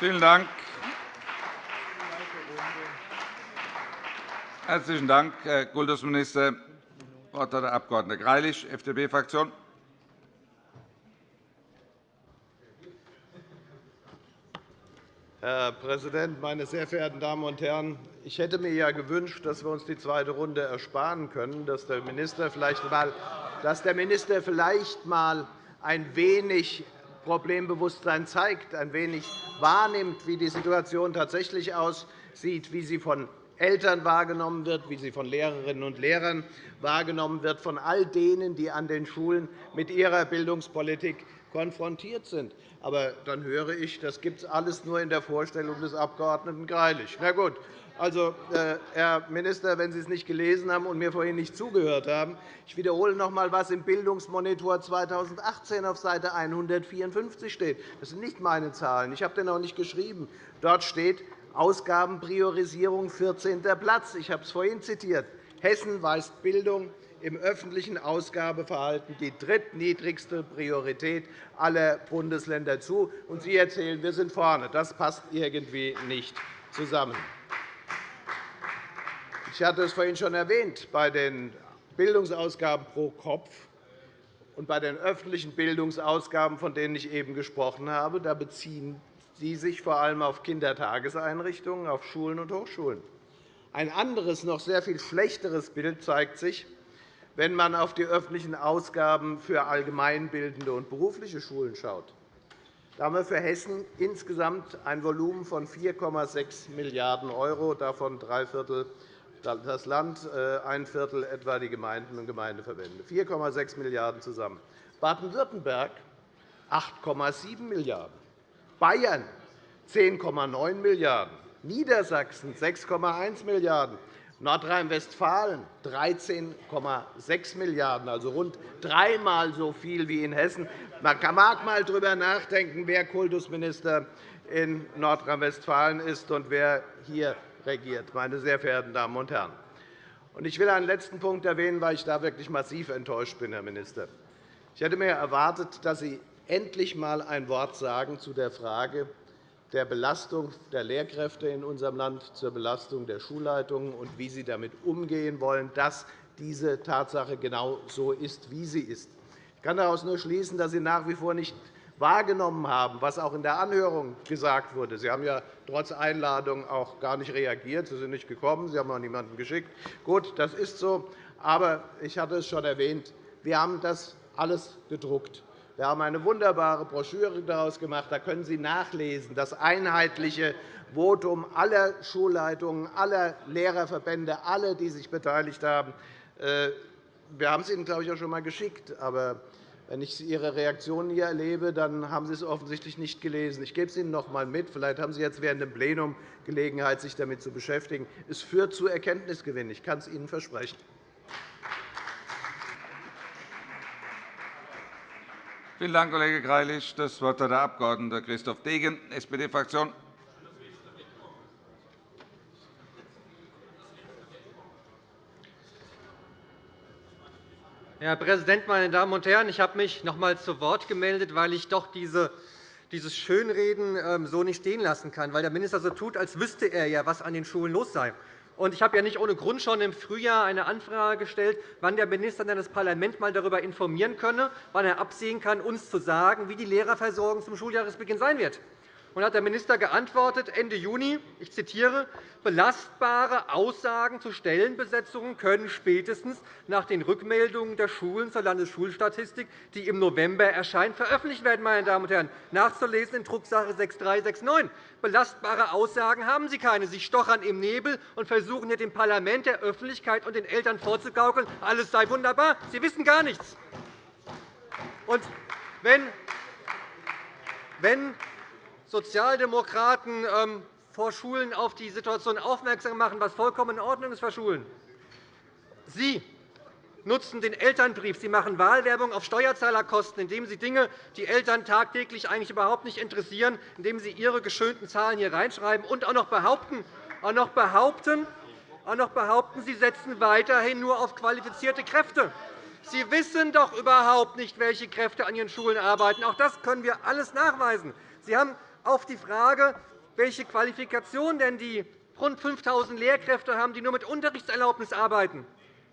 Vielen Dank. Herzlichen Dank, Herr Kultusminister. Das Wort hat der Abg. Greilich, FDP-Fraktion. Herr Präsident, meine sehr verehrten Damen und Herren! Ich hätte mir ja gewünscht, dass wir uns die zweite Runde ersparen können, dass der Minister vielleicht einmal, ein wenig Problembewusstsein zeigt, ein wenig wahrnimmt, wie die Situation tatsächlich aussieht, wie sie von Eltern wahrgenommen wird, wie sie von Lehrerinnen und Lehrern wahrgenommen wird, von all denen, die an den Schulen mit ihrer Bildungspolitik konfrontiert sind. Aber dann höre ich, das gibt es alles nur in der Vorstellung des Abg. Greilich. Na gut. Also, äh, Herr Minister, wenn Sie es nicht gelesen haben und mir vorhin nicht zugehört haben, ich wiederhole noch einmal, was im Bildungsmonitor 2018 auf Seite 154 steht. Das sind nicht meine Zahlen. Ich habe den auch nicht geschrieben. Dort steht Ausgabenpriorisierung 14. Platz. Ich habe es vorhin zitiert. Hessen weist Bildung im öffentlichen Ausgabeverhalten die drittniedrigste Priorität aller Bundesländer zu. Und Sie erzählen, wir sind vorne. Das passt irgendwie nicht zusammen. Ich hatte es vorhin schon erwähnt. Bei den Bildungsausgaben pro Kopf und bei den öffentlichen Bildungsausgaben, von denen ich eben gesprochen habe, da beziehen Sie sich vor allem auf Kindertageseinrichtungen, auf Schulen und Hochschulen. Ein anderes, noch sehr viel schlechteres Bild zeigt sich, wenn man auf die öffentlichen Ausgaben für allgemeinbildende und berufliche Schulen schaut. Da haben wir für Hessen insgesamt ein Volumen von 4,6 Milliarden €, davon drei Viertel das Land, äh, ein Viertel etwa die Gemeinden und Gemeindeverbände. 4,6 Milliarden € zusammen. Baden-Württemberg 8,7 Milliarden €, Bayern 10,9 Milliarden €, Niedersachsen 6,1 Milliarden €, Nordrhein-Westfalen 13,6 Milliarden €, also rund dreimal so viel wie in Hessen. Man mag einmal darüber nachdenken, wer Kultusminister in Nordrhein-Westfalen ist und wer hier regiert, meine sehr verehrten Damen und Herren. Ich will einen letzten Punkt erwähnen, weil ich da wirklich massiv enttäuscht bin, Herr Minister. Ich hätte mir erwartet, dass Sie endlich einmal ein Wort sagen zu der Frage, der Belastung der Lehrkräfte in unserem Land, zur Belastung der Schulleitungen und wie Sie damit umgehen wollen, dass diese Tatsache genau so ist, wie sie ist. Ich kann daraus nur schließen, dass Sie nach wie vor nicht wahrgenommen haben, was auch in der Anhörung gesagt wurde. Sie haben ja trotz Einladung auch gar nicht reagiert. Sie sind nicht gekommen. Sie haben auch niemanden geschickt. Gut, das ist so. Aber ich hatte es schon erwähnt, wir haben das alles gedruckt. Wir haben eine wunderbare Broschüre daraus gemacht. Da können Sie nachlesen, das einheitliche Votum aller Schulleitungen, aller Lehrerverbände, alle, die sich beteiligt haben. Äh, wir haben es Ihnen, glaube ich, auch schon einmal geschickt. Aber wenn ich Ihre Reaktionen hier erlebe, dann haben Sie es offensichtlich nicht gelesen. Ich gebe es Ihnen noch einmal mit. Vielleicht haben Sie jetzt während dem Plenum Gelegenheit, sich damit zu beschäftigen. Es führt zu Erkenntnisgewinn. Ich kann es Ihnen versprechen. Vielen Dank, Kollege Greilich. Das Wort hat der Abg. Christoph Degen, SPD-Fraktion. Herr Präsident, meine Damen und Herren! Ich habe mich noch einmal zu Wort gemeldet, weil ich doch diese dieses Schönreden ähm, so nicht stehen lassen kann, weil der Minister so tut, als wüsste er ja, was an den Schulen los sei. Ich habe ja nicht ohne Grund schon im Frühjahr eine Anfrage gestellt, wann der Minister das Parlament einmal darüber informieren könne, wann er absehen kann, uns zu sagen, wie die Lehrerversorgung zum Schuljahresbeginn sein wird. Und hat der Minister geantwortet, Ende Juni, ich zitiere, belastbare Aussagen zu Stellenbesetzungen können spätestens nach den Rückmeldungen der Schulen zur Landesschulstatistik, die im November erscheint, veröffentlicht werden. Meine Damen und Herren. Nachzulesen in Drucksache 6369. Belastbare Aussagen haben Sie keine. Sie stochern im Nebel und versuchen hier dem Parlament, der Öffentlichkeit und den Eltern vorzugaukeln, alles sei wunderbar. Sie wissen gar nichts. Und wenn Sozialdemokraten ähm, vor Schulen auf die Situation aufmerksam machen, was vollkommen in Ordnung ist für Schulen. Sie nutzen den Elternbrief. Sie machen Wahlwerbung auf Steuerzahlerkosten, indem Sie Dinge, die Eltern tagtäglich eigentlich überhaupt nicht interessieren, indem Sie Ihre geschönten Zahlen hier reinschreiben und auch noch behaupten, auch noch behaupten, auch noch behaupten Sie setzen weiterhin nur auf qualifizierte Kräfte. Sie wissen doch überhaupt nicht, welche Kräfte an Ihren Schulen arbeiten. Auch das können wir alles nachweisen. Sie haben auf die Frage, welche Qualifikation denn die rund 5.000 Lehrkräfte haben, die nur mit Unterrichtserlaubnis arbeiten.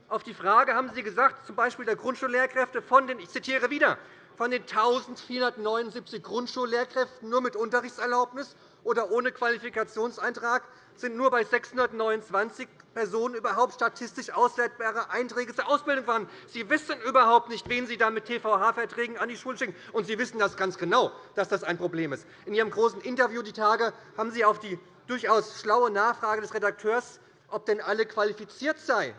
Auf die Frage haben Sie gesagt, z. B. der Grundschullehrkräfte von den, ich zitiere wieder, von den 1.479 Grundschullehrkräften nur mit Unterrichtserlaubnis oder ohne Qualifikationseintrag sind nur bei 629 Personen überhaupt statistisch auswertbare Einträge zur Ausbildung vorhanden. Sie wissen überhaupt nicht, wen Sie da mit TVH-Verträgen an die Schulen schicken. Und Sie wissen das ganz genau, dass das ein Problem ist. In Ihrem großen Interview die Tage haben Sie auf die durchaus schlaue Nachfrage des Redakteurs, ob denn alle qualifiziert seien,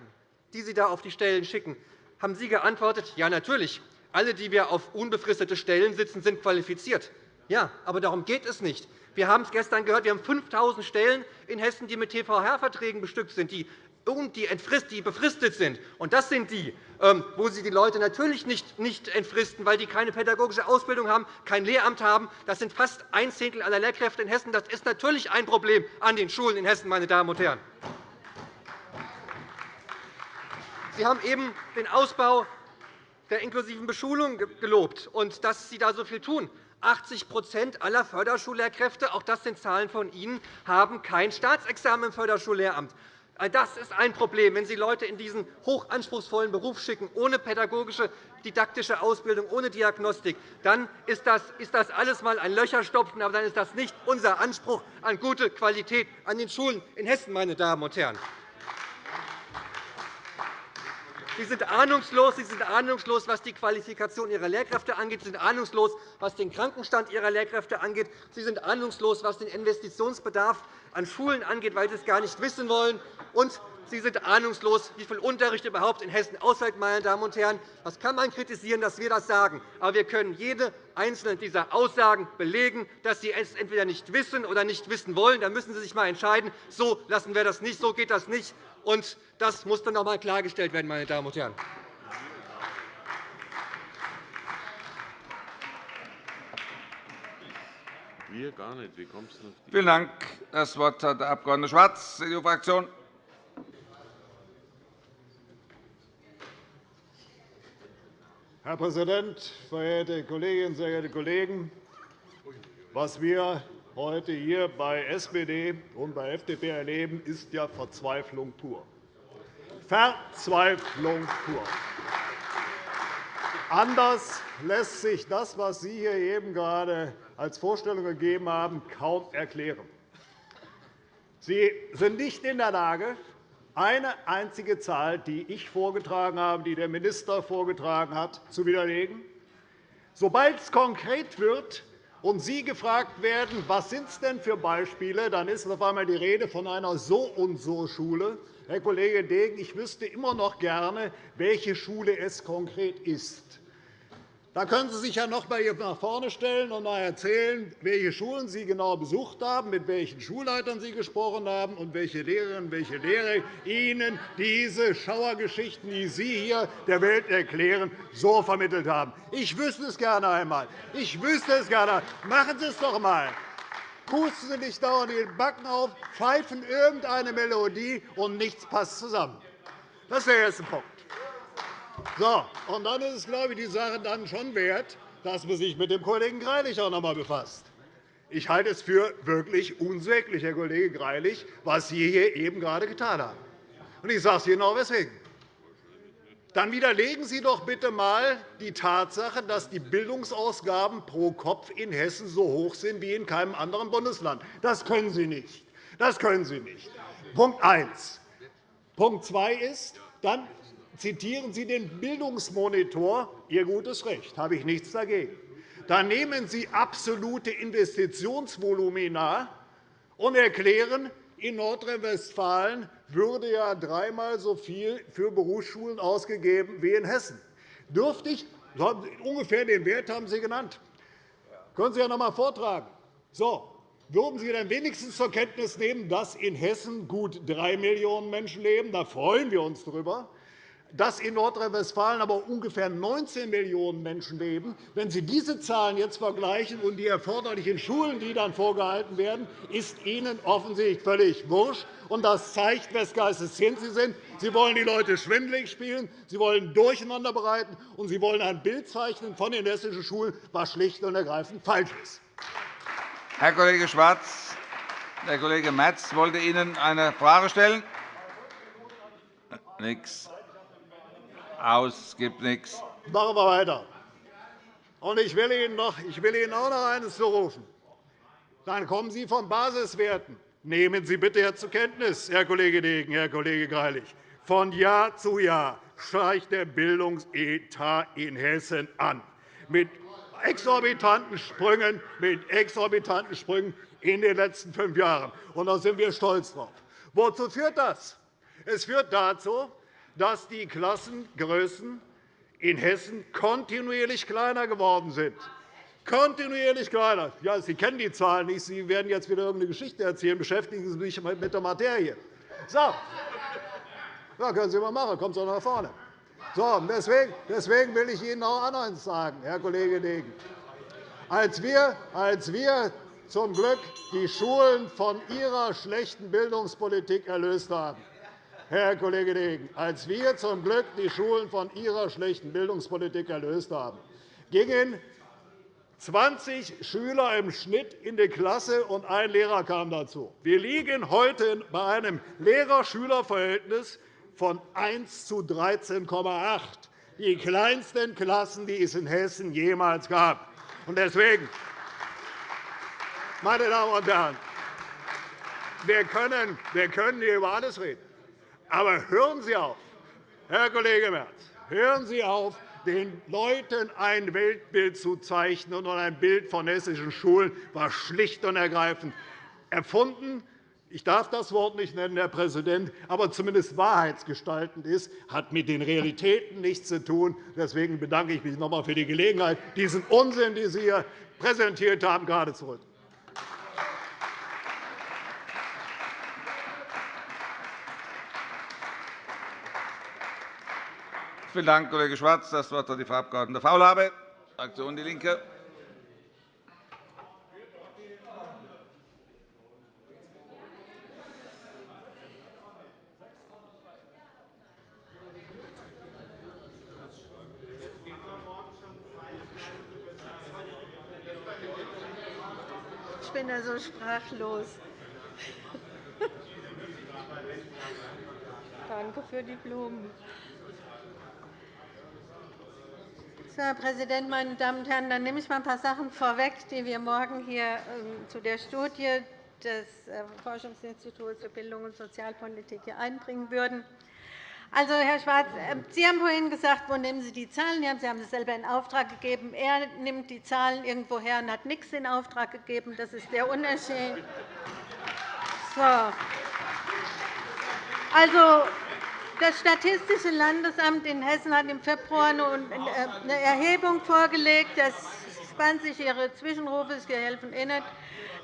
die Sie da auf die Stellen schicken, haben Sie geantwortet, ja, natürlich. Alle, die wir auf unbefristete Stellen sitzen, sind qualifiziert. Ja, aber darum geht es nicht. Wir haben es gestern gehört, wir haben 5.000 Stellen in Hessen, die mit TVH-Verträgen bestückt sind, die die befristet sind. Und das sind die, ähm, wo Sie die Leute natürlich nicht entfristen, weil die keine pädagogische Ausbildung haben, kein Lehramt haben. Das sind fast ein Zehntel aller Lehrkräfte in Hessen. Das ist natürlich ein Problem an den Schulen in Hessen, meine Damen und Herren. Sie haben eben den Ausbau der inklusiven Beschulung gelobt und dass Sie da so viel tun. 80% aller Förderschullehrkräfte, auch das sind Zahlen von Ihnen, haben kein Staatsexamen im Förderschullehramt. Das ist ein Problem. Wenn Sie Leute in diesen hochanspruchsvollen Beruf schicken, ohne pädagogische, didaktische Ausbildung, ohne Diagnostik, dann ist das, ist das alles einmal ein Löcherstopfen, aber dann ist das nicht unser Anspruch an gute Qualität an den Schulen in Hessen, meine Damen und Herren. Sie sind ahnungslos, Sie sind ahnungslos, was die Qualifikation Ihrer Lehrkräfte angeht. Sie sind ahnungslos, was den Krankenstand Ihrer Lehrkräfte angeht. Sie sind ahnungslos, was den Investitionsbedarf an Schulen angeht, weil Sie es gar nicht wissen wollen. Und Sie sind ahnungslos, wie viel Unterricht überhaupt in Hessen ausfällt. Meine Damen und Herren. Das kann man kritisieren, dass wir das sagen. Aber wir können jede einzelne dieser Aussagen belegen, dass Sie es entweder nicht wissen oder nicht wissen wollen. Da müssen Sie sich einmal entscheiden. So lassen wir das nicht. So geht das nicht. Und das muss dann noch einmal klargestellt werden, meine Damen und Herren. Wir gar nicht. Wie kommst du Vielen Dank. Das Wort hat der Abg. Schwarz, CDU-Fraktion. Herr Präsident, verehrte Kolleginnen, sehr geehrte Kollegen! Was wir heute hier bei SPD und bei FDP erleben, ist ja Verzweiflung pur. Verzweiflung pur. Anders lässt sich das, was Sie hier eben gerade als Vorstellung gegeben haben, kaum erklären. Sie sind nicht in der Lage, eine einzige Zahl, die ich vorgetragen habe, die der Minister vorgetragen hat, zu widerlegen. Sobald es konkret wird, und Sie gefragt werden, was sind es denn für Beispiele, dann ist auf einmal die Rede von einer So-und-so-Schule. Herr Kollege Degen, ich wüsste immer noch gerne, welche Schule es konkret ist. Da können Sie sich ja noch einmal nach vorne stellen und erzählen, welche Schulen Sie genau besucht haben, mit welchen Schulleitern Sie gesprochen haben und welche Lehrerinnen und welche Lehrer Ihnen diese Schauergeschichten, die Sie hier der Welt erklären, so vermittelt haben. Ich wüsste es gerne einmal. Ich wüsste es gerne. Machen Sie es doch einmal. Pusten Sie nicht dauernd die Backen auf, pfeifen irgendeine Melodie, und nichts passt zusammen. Das ist der erste Punkt. So, und dann ist es, glaube ich, die Sache dann schon wert, dass man sich mit dem Kollegen Greilich auch noch einmal befasst. Ich halte es für wirklich unsäglich, Herr Kollege Greilich, was Sie hier eben gerade getan haben. Und ich sage es Ihnen auch weswegen. Dann widerlegen Sie doch bitte einmal die Tatsache, dass die Bildungsausgaben pro Kopf in Hessen so hoch sind wie in keinem anderen Bundesland. Das können Sie nicht. Das können Sie nicht. Punkt 1. Punkt 2 ist, dann zitieren Sie den Bildungsmonitor. Ihr gutes Recht, habe ich nichts dagegen. Da nehmen Sie absolute Investitionsvolumina und erklären, in Nordrhein-Westfalen würde ja dreimal so viel für Berufsschulen ausgegeben wie in Hessen. Dürfte ich, ungefähr den Wert haben Sie genannt. Können Sie ja noch einmal vortragen. So, würden Sie dann wenigstens zur Kenntnis nehmen, dass in Hessen gut 3 Millionen Menschen leben? Da freuen wir uns darüber dass in Nordrhein-Westfalen aber ungefähr 19 Millionen Menschen leben. Wenn Sie diese Zahlen jetzt vergleichen und die erforderlichen Schulen, die dann vorgehalten werden, ist Ihnen offensichtlich völlig wurscht. Das zeigt, wes Geistes Sie sind. Sie wollen die Leute schwindelig spielen, Sie wollen durcheinander bereiten, und Sie wollen ein Bild zeichnen von den hessischen Schulen, was schlicht und ergreifend falsch ist. Herr Kollege Schwarz, der Kollege Merz wollte Ihnen eine Frage stellen. Nichts. Aus, gibt nichts. Machen wir weiter. Und ich will Ihnen, noch, ich will Ihnen auch noch eines zurufen. Dann kommen Sie von Basiswerten. Nehmen Sie bitte zur Kenntnis, Herr Kollege Degen, Herr Kollege Greilich. Von Jahr zu Jahr steigt der Bildungsetat in Hessen an. Mit exorbitanten Sprüngen, mit exorbitanten Sprüngen in den letzten fünf Jahren. Und da sind wir stolz drauf. Wozu führt das? Es führt dazu, dass die Klassengrößen in Hessen kontinuierlich kleiner geworden sind. Kontinuierlich kleiner. Ja, Sie kennen die Zahlen nicht. Sie werden jetzt wieder irgendeine Geschichte erzählen. Beschäftigen Sie sich mit der Materie. So. Ja, können Sie mal machen. Kommt doch nach vorne. So, deswegen, deswegen will ich Ihnen auch eines sagen, Herr Kollege Degen. Als wir, als wir zum Glück die Schulen von Ihrer schlechten Bildungspolitik erlöst haben, Herr Kollege Degen, als wir zum Glück die Schulen von Ihrer schlechten Bildungspolitik erlöst haben, gingen 20 Schüler im Schnitt in die Klasse, und ein Lehrer kam dazu. Wir liegen heute bei einem Lehrer-Schüler-Verhältnis von 1 zu 13,8, die kleinsten Klassen, die es in Hessen jemals gab. Deswegen, meine Damen und Herren, wir können, wir können hier über alles reden. Aber hören Sie auf, Herr Kollege Merz, hören Sie auf, den Leuten ein Weltbild zu zeichnen und ein Bild von hessischen Schulen war schlicht und ergreifend erfunden. Ich darf das Wort nicht nennen, Herr Präsident, aber zumindest wahrheitsgestaltend ist, hat mit den Realitäten nichts zu tun. Deswegen bedanke ich mich noch einmal für die Gelegenheit, diesen Unsinn, den Sie hier präsentiert haben, gerade zu rücken. Vielen Dank, Kollege Schwarz. Das Wort hat die Frau Abg. Faulhaber, Fraktion DIE LINKE. Ich bin da so sprachlos. Danke für die Blumen. Herr Präsident, meine Damen und Herren! Dann nehme ich mal ein paar Sachen vorweg, die wir morgen hier ähm, zu der Studie des äh, Forschungsinstituts für Bildung und Sozialpolitik hier einbringen würden. Also, Herr Schwarz, ähm, Sie haben vorhin gesagt, wo nehmen Sie die Zahlen her? Sie haben es selber in Auftrag gegeben. Er nimmt die Zahlen irgendwo her und hat nichts in Auftrag gegeben. Das ist der Unterschied. So. Also, das Statistische Landesamt in Hessen hat im Februar eine Erhebung vorgelegt. Das spannt sich Ihre Zwischenrufe, Sie helfen eh nicht.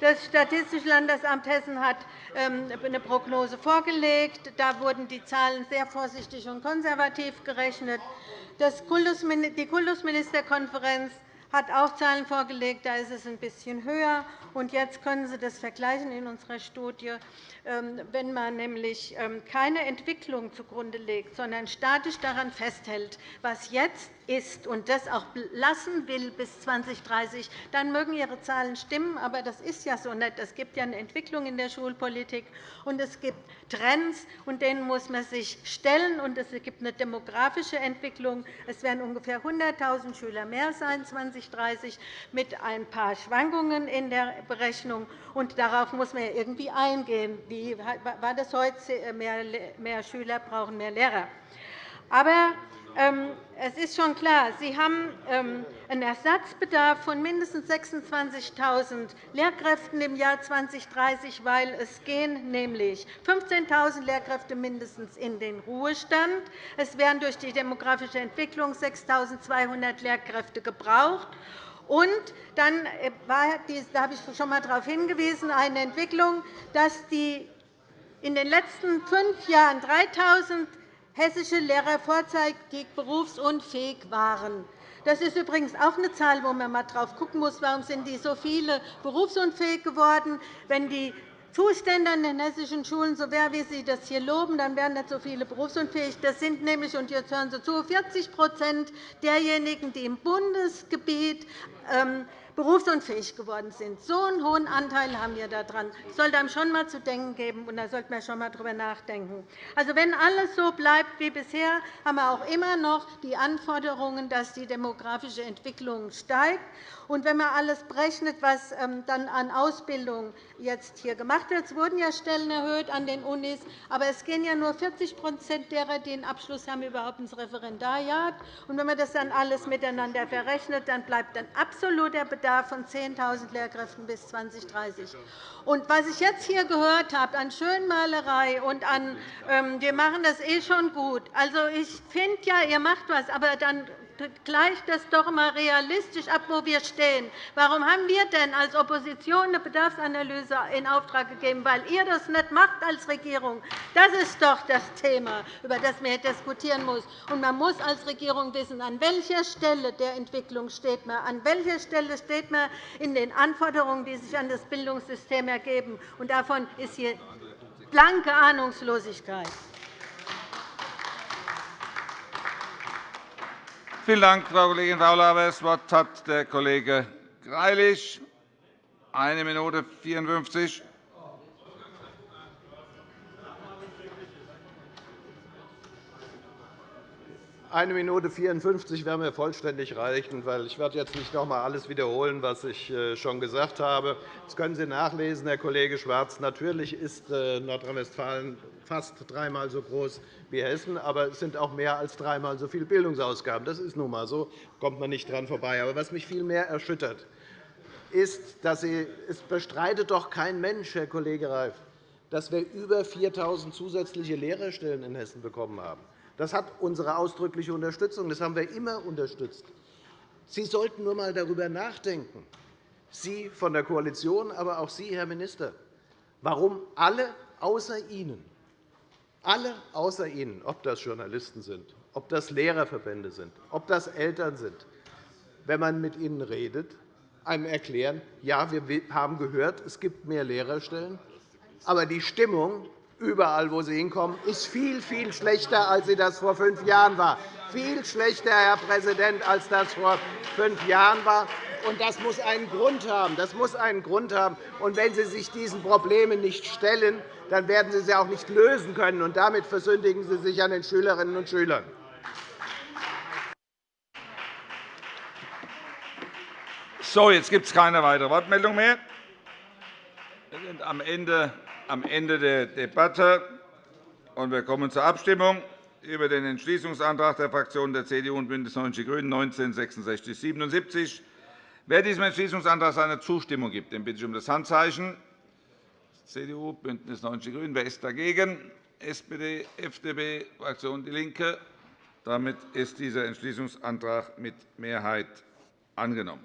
Das Statistische Landesamt Hessen hat ähm, eine Prognose vorgelegt. Da wurden die Zahlen sehr vorsichtig und konservativ gerechnet. Die Kultusministerkonferenz hat auch Zahlen vorgelegt. Da ist es ein bisschen höher. Und jetzt können Sie das vergleichen in unserer Studie. Ähm, wenn man nämlich ähm, keine Entwicklung zugrunde legt, sondern statisch daran festhält, was jetzt ist und das auch lassen will bis 2030, dann mögen Ihre Zahlen stimmen. Aber das ist ja so nicht. Es gibt ja eine Entwicklung in der Schulpolitik, und es gibt Trends, und denen muss man sich stellen. Und es gibt eine demografische Entwicklung. Es werden ungefähr 100.000 Schüler mehr sein 2030 mit ein paar Schwankungen in der Berechnung. Und darauf muss man irgendwie eingehen. Wie war das heute? Mehr Schüler brauchen mehr Lehrer. Aber es ist schon klar, Sie haben ähm, einen Ersatzbedarf von mindestens 26.000 Lehrkräften im Jahr 2030, weil es gehen nämlich 15.000 Lehrkräfte mindestens in den Ruhestand. Es werden durch die demografische Entwicklung 6.200 Lehrkräfte gebraucht. Und dann äh, war, da habe ich schon einmal darauf hingewiesen, eine Entwicklung, dass die in den letzten fünf Jahren 3.000 hessische Lehrer vorzeitig berufsunfähig waren. Das ist übrigens auch eine Zahl, wo man einmal drauf schauen muss. Warum sind die so viele berufsunfähig geworden? Wenn die Zustände an den hessischen Schulen so wären, wie Sie das hier loben, dann wären nicht so viele berufsunfähig. Das sind nämlich, und jetzt hören Sie zu, 40% derjenigen, die im Bundesgebiet ähm, berufsunfähig geworden sind. So einen hohen Anteil haben wir daran. Das sollte einem schon einmal zu denken geben, und da sollte man schon einmal darüber nachdenken. Also, wenn alles so bleibt wie bisher, haben wir auch immer noch die Anforderungen, dass die demografische Entwicklung steigt. Und wenn man alles berechnet, was ähm, dann an Ausbildung jetzt hier gemacht wird, es wurden ja Stellen erhöht an den Unis, aber es gehen ja nur 40% derer, die den Abschluss haben, überhaupt ins Referendariat. Und wenn man das dann alles miteinander verrechnet, dann bleibt ein absoluter Bedarf von 10.000 Lehrkräften bis 2030. Und was ich jetzt hier gehört habe an Schönmalerei und an ähm, wir machen das eh schon gut. Also ich finde ja, ihr macht was, aber dann gleicht das doch einmal realistisch ab, wo wir stehen. Warum haben wir denn als Opposition eine Bedarfsanalyse in Auftrag gegeben? Weil ihr das nicht macht als Regierung. Das ist doch das Thema, über das man diskutieren muss. Und man muss als Regierung wissen, an welcher Stelle der Entwicklung steht man, an welcher Stelle steht man in den Anforderungen, die sich an das Bildungssystem ergeben. Und davon ist hier blanke Ahnungslosigkeit. Vielen Dank, Frau Kollegin Faulhaber. Das Wort hat der Kollege Greilich. Eine Minute 54. Eine Minute 54 wäre mir vollständig reichen, weil ich werde jetzt nicht noch einmal alles wiederholen, was ich äh, schon gesagt habe. Das können Sie nachlesen, Herr Kollege Schwarz. Natürlich ist äh, Nordrhein-Westfalen fast dreimal so groß wie Hessen, aber es sind auch mehr als dreimal so viele Bildungsausgaben. Das ist nun einmal so, da kommt man nicht dran vorbei. Aber was mich viel mehr erschüttert, ist, dass Sie, es bestreitet doch kein Mensch, Herr Kollege Reif, dass wir über 4.000 zusätzliche Lehrerstellen in Hessen bekommen haben. Das hat unsere ausdrückliche Unterstützung. Das haben wir immer unterstützt. Sie sollten nur einmal darüber nachdenken, Sie von der Koalition, aber auch Sie, Herr Minister, warum alle außer Ihnen alle außer Ihnen, ob das Journalisten sind, ob das Lehrerverbände sind, ob das Eltern sind, wenn man mit ihnen redet, einem erklären, ja, wir haben gehört, es gibt mehr Lehrerstellen, aber die Stimmung überall, wo sie hinkommen, ist viel, viel schlechter, als sie das vor fünf Jahren war. Viel schlechter, Herr Präsident, als das vor fünf Jahren war. Das muss einen Grund haben. Das muss einen Grund haben. Und wenn Sie sich diesen Problemen nicht stellen, dann werden Sie sie auch nicht lösen können. Und damit versündigen Sie sich an den Schülerinnen und Schülern. So, jetzt gibt es keine weitere Wortmeldung mehr. Wir sind am Ende, am Ende der Debatte. und Wir kommen zur Abstimmung über den Entschließungsantrag der Fraktionen der CDU und BÜNDNIS 90 die GRÜNEN 19 66 77 Wer diesem Entschließungsantrag seine Zustimmung gibt, den bitte ich um das Handzeichen. CDU, BÜNDNIS 90 die GRÜNEN. Wer ist dagegen? SPD, FDP, Fraktion DIE LINKE. Damit ist dieser Entschließungsantrag mit Mehrheit angenommen.